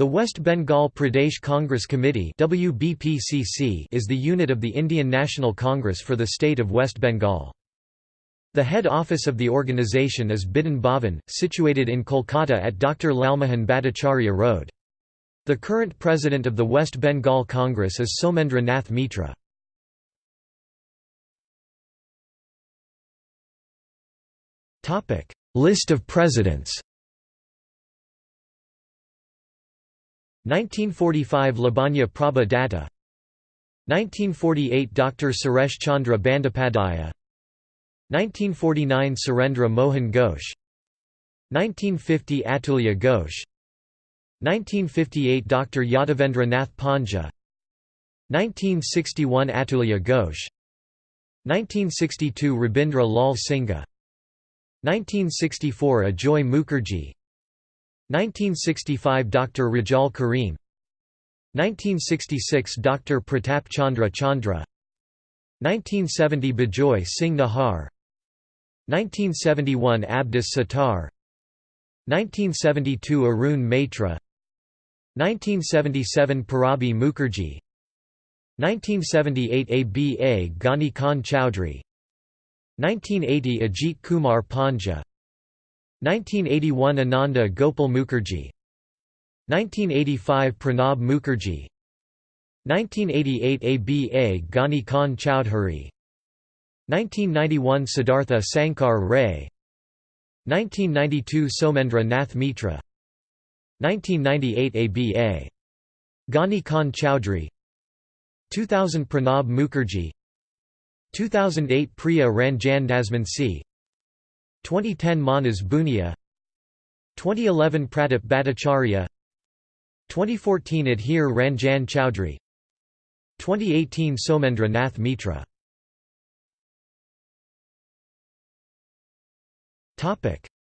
The West Bengal Pradesh Congress Committee is the unit of the Indian National Congress for the state of West Bengal. The head office of the organisation is Bidhan Bhavan, situated in Kolkata at Dr. Lalmohan Bhattacharya Road. The current president of the West Bengal Congress is Somendra Nath Mitra. List of presidents 1945 Labanya Prabha Datta 1948 Dr. Suresh Chandra Bandopadhyaya 1949 Surendra Mohan Ghosh. 1950 Atulya Ghosh. 1958 Dr. Yadavendra Nath Panja. 1961 Atulya Ghosh. 1962 Rabindra Lal Singha 1964 Ajoy Mukherjee 1965 Dr. Rajal Karim. 1966 Dr. Pratap Chandra Chandra. 1970 Bijoy Singh Nahar. 1971 Abdus Sattar. 1972 Arun Maitra 1977 Purabi Mukherjee. 1978 ABA Ghani Khan Chowdhury. 1980 Ajit Kumar Panja 1981 Ananda Gopal Mukherjee. 1985 Pranab Mukherjee. 1988 ABA Ghani Khan Chowdhury. 1991 Siddhartha Sankar Ray. 1992 Somendra Nath Mitra. 1998 ABA Ghani Khan Chowdhury. 2000 Pranab Mukherjee. 2008 Priya Ranjan Dasmunsi 2010 Manas Bhunia 2011 Pratap Bhattacharya 2014 Adhir Ranjan Chowdhury 2018 Somendra Nath Mitra.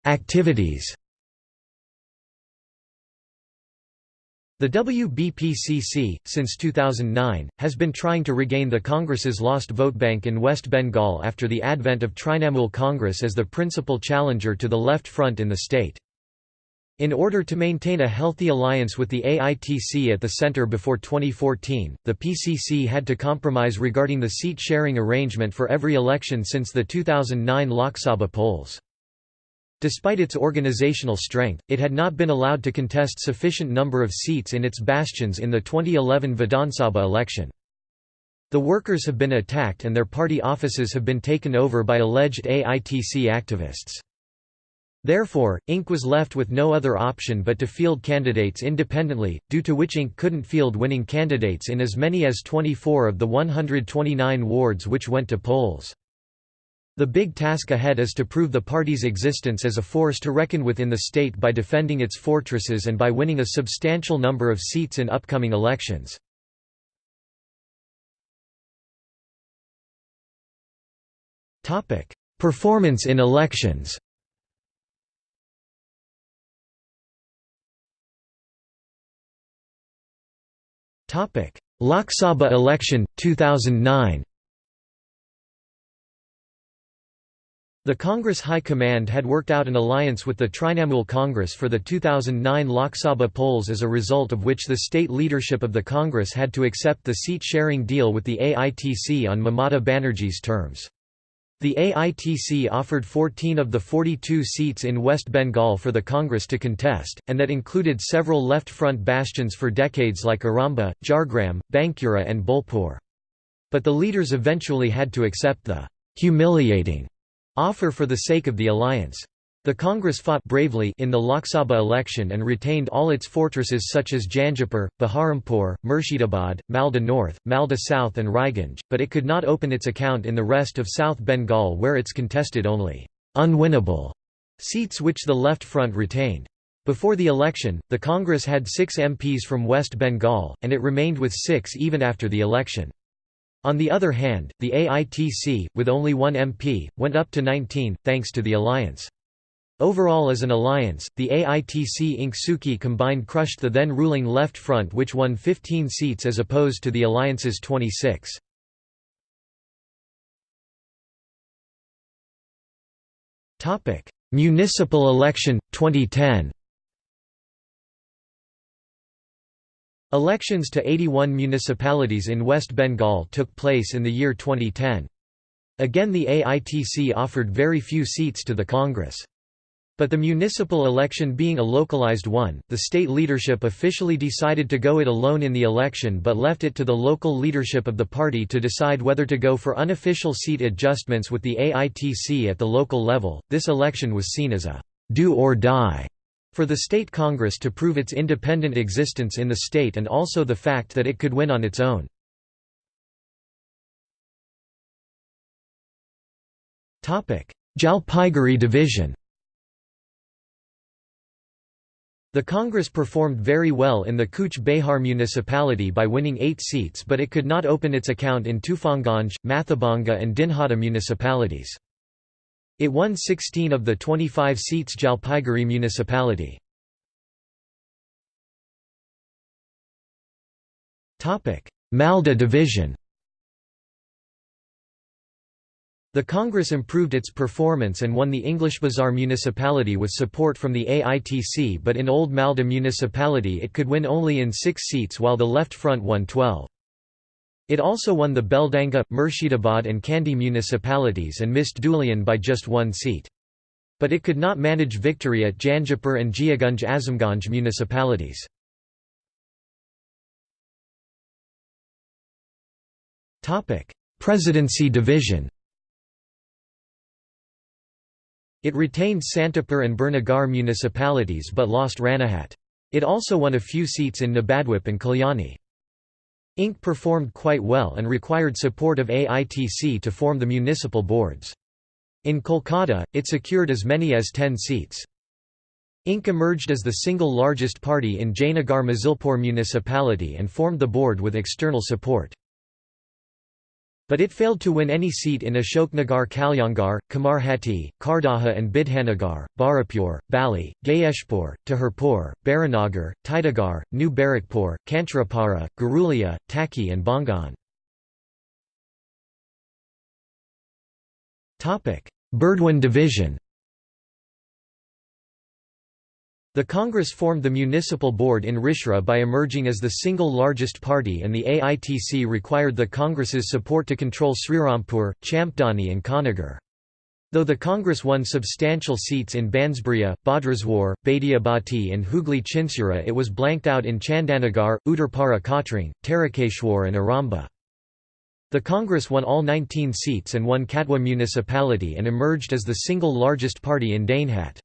Activities The WBPCC, since 2009, has been trying to regain the Congress's lost vote bank in West Bengal after the advent of Trinamool Congress as the principal challenger to the left front in the state. In order to maintain a healthy alliance with the AITC at the center before 2014, the PCC had to compromise regarding the seat-sharing arrangement for every election since the 2009 Lok Sabha polls. Despite its organizational strength, it had not been allowed to contest sufficient number of seats in its bastions in the 2011 Vidhan Sabha election. The workers have been attacked and their party offices have been taken over by alleged AITC activists. Therefore, Inc. was left with no other option but to field candidates independently, due to which Inc. couldn't field winning candidates in as many as 24 of the 129 wards which went to polls. The big task ahead is to prove the party's existence as a force to reckon with in the state by defending its fortresses and by winning a substantial number of seats in upcoming elections. Performance in elections Lok Sabha election, 2009 The Congress High Command had worked out an alliance with the Trinamool Congress for the 2009 Lok Sabha polls as a result of which the state leadership of the Congress had to accept the seat-sharing deal with the AITC on Mamata Banerjee's terms. The AITC offered 14 of the 42 seats in West Bengal for the Congress to contest, and that included several left-front bastions for decades like Arambagh, Jhargram, Bankura and Bolpur. But the leaders eventually had to accept the humiliating offer for the sake of the alliance. The Congress fought bravely in the Lok Sabha election and retained all its fortresses such as Jangipur, Baharampur, Murshidabad, Malda North, Malda South and Raiganj, but it could not open its account in the rest of South Bengal where its contested only unwinnable seats which the Left Front retained. Before the election, the Congress had six MPs from West Bengal, and it remained with six even after the election. On the other hand, the AITC, with only one MP, went up to 19, thanks to the alliance. Overall as an alliance, the AITC Inc. Suki combined crushed the then ruling Left Front which won 15 seats as opposed to the alliance's 26. Municipal election, 2010 Elections to 81 municipalities in West Bengal took place in the year 2010. Again the AITC offered very few seats to the Congress. But the municipal election being a localized one, the state leadership officially decided to go it alone in the election but left it to the local leadership of the party to decide whether to go for unofficial seat adjustments with the AITC at the local level. This election was seen as a do or die for the state congress to prove its independent existence in the state and also the fact that it could win on its own. Jalpaiguri division The Congress performed very well in the Cooch Behar municipality by winning eight seats but it could not open its account in Tufanganj, Mathabhanga and Dinhata municipalities. It won 16 of the 25 seats Jalpaiguri municipality. Malda division The Congress improved its performance and won the English Bazaar municipality with support from the AITC but in Old Malda municipality it could win only in six seats while the Left Front won 12. It also won the Beldanga, Murshidabad and Kandi municipalities and missed Dhulian by just one seat. But it could not manage victory at Jangipur and Jiaganj Azimganj municipalities. Presidency division It retained Santipur and Birnagar municipalities but lost Ranaghat. It also won a few seats in Nabadwip and Kalyani. Inc. performed quite well and required support of AITC to form the municipal boards. In Kolkata, it secured as many as 10 seats. Inc. emerged as the single largest party in Jayanagar Mazilpur municipality and formed the board with external support. But it failed to win any seat in Ashoknagar Kalyangarh, Kamarhati, Khardaha and Bidhannagar, Barapur, Bali, Gayeshpur, Taherpur, Baranagar, Titagarh, New Barrackpore, Kanchrapara, Garulia, Taki and Bangaon. Burdwan division The Congress formed the municipal board in Rishra by emerging as the single largest party and the AITC required the Congress's support to control Srirampur, Champdani and Konnagar. Though the Congress won substantial seats in Bansberia, Bhadreswar, Baidyabati and Hooghly Chinsura it was blanked out in Chandannagar, Uttarpara Kotrung, Tarakeshwar and Arambagh. The Congress won all 19 seats and won Katwa municipality and emerged as the single largest party in Dainhat.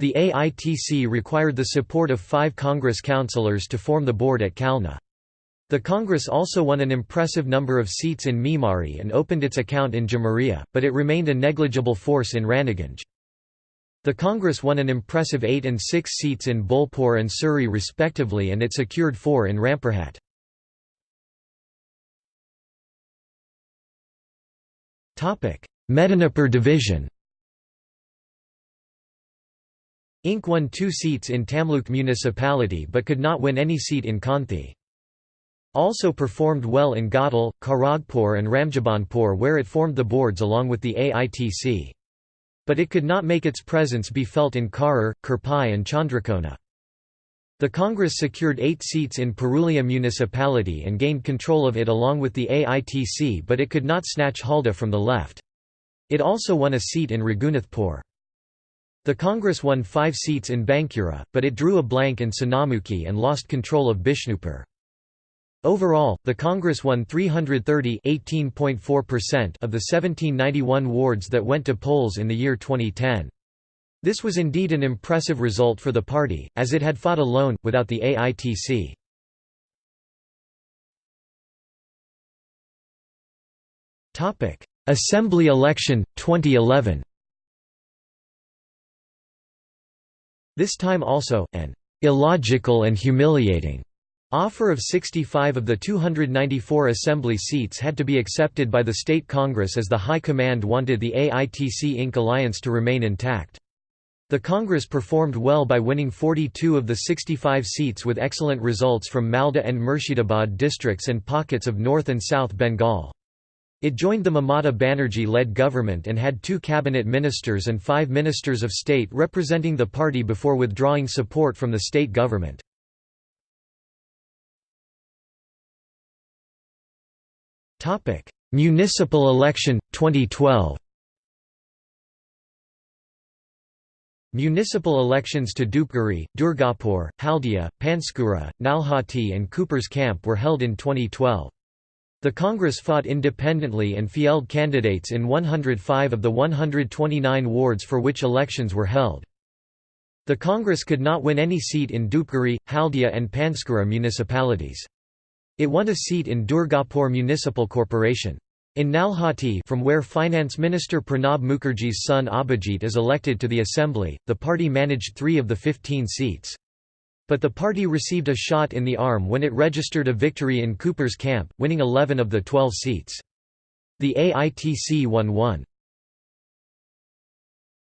The AITC required the support of five Congress councillors to form the board at Kalna. The Congress also won an impressive number of seats in Memari and opened its account in Jamuria, but it remained a negligible force in Raniganj. The Congress won an impressive eight and six seats in Bolpur and Suri respectively and it secured four in Rampurhat. Medinipur division Inc. won two seats in Tamluk municipality but could not win any seat in Kanthi. Also performed well in Ghatal, Kharagpur and Ramjibanpur where it formed the boards along with the AITC. But it could not make its presence be felt in Karur, Khirpai and Chandrakona. The Congress secured eight seats in Purulia municipality and gained control of it along with the AITC but it could not snatch Halda from the left. It also won a seat in Raghunathpur. The Congress won five seats in Bankura, but it drew a blank in Sonamukhi and lost control of Bishnupur. Overall, the Congress won 330 of the 1791 wards that went to polls in the year 2010. This was indeed an impressive result for the party, as it had fought alone, without the AITC. Assembly election, 2011 This time also, an illogical and humiliating offer of 65 of the 294 assembly seats had to be accepted by the state congress as the High Command wanted the AITC Inc. alliance to remain intact. The Congress performed well by winning 42 of the 65 seats with excellent results from Malda and Murshidabad districts and pockets of North and South Bengal. It joined the Mamata Banerjee-led government and had two cabinet ministers and five ministers of state representing the party before withdrawing support from the state government. Municipal election, 2012 Municipal elections to Dhupguri, Durgapur, Haldia, Panskura, Nalhati and Cooper's Camp were held in 2012. The Congress fought independently and field candidates in 105 of the 129 wards for which elections were held. The Congress could not win any seat in Dhupguri, Haldia and Panskura municipalities. It won a seat in Durgapur Municipal Corporation. In Nalhati from where Finance Minister Pranab Mukherjee's son Abhijit is elected to the assembly, the party managed three of the 15 seats. But the party received a shot in the arm when it registered a victory in Cooper's camp, winning 11 of the 12 seats. The AITC won one.